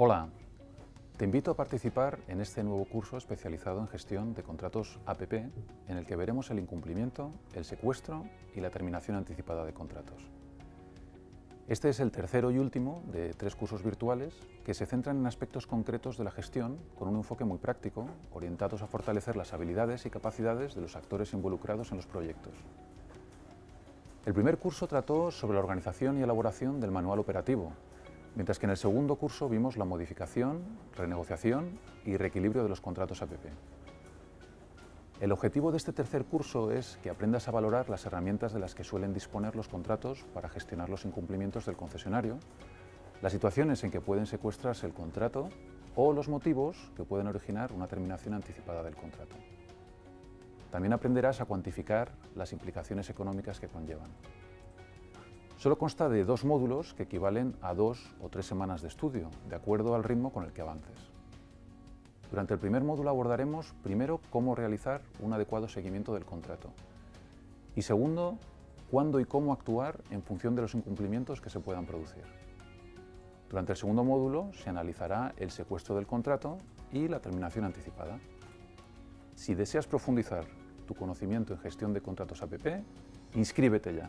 Hola, te invito a participar en este nuevo curso especializado en gestión de contratos APP, en el que veremos el incumplimiento, el secuestro y la terminación anticipada de contratos. Este es el tercero y último de tres cursos virtuales que se centran en aspectos concretos de la gestión con un enfoque muy práctico, orientados a fortalecer las habilidades y capacidades de los actores involucrados en los proyectos. El primer curso trató sobre la organización y elaboración del manual operativo, mientras que en el segundo curso vimos la modificación, renegociación y reequilibrio de los contratos APP. El objetivo de este tercer curso es que aprendas a valorar las herramientas de las que suelen disponer los contratos para gestionar los incumplimientos del concesionario, las situaciones en que pueden secuestrarse el contrato o los motivos que pueden originar una terminación anticipada del contrato. También aprenderás a cuantificar las implicaciones económicas que conllevan. Solo consta de dos módulos que equivalen a dos o tres semanas de estudio, de acuerdo al ritmo con el que avances. Durante el primer módulo abordaremos primero cómo realizar un adecuado seguimiento del contrato y segundo, cuándo y cómo actuar en función de los incumplimientos que se puedan producir. Durante el segundo módulo se analizará el secuestro del contrato y la terminación anticipada. Si deseas profundizar tu conocimiento en gestión de contratos APP, inscríbete ya.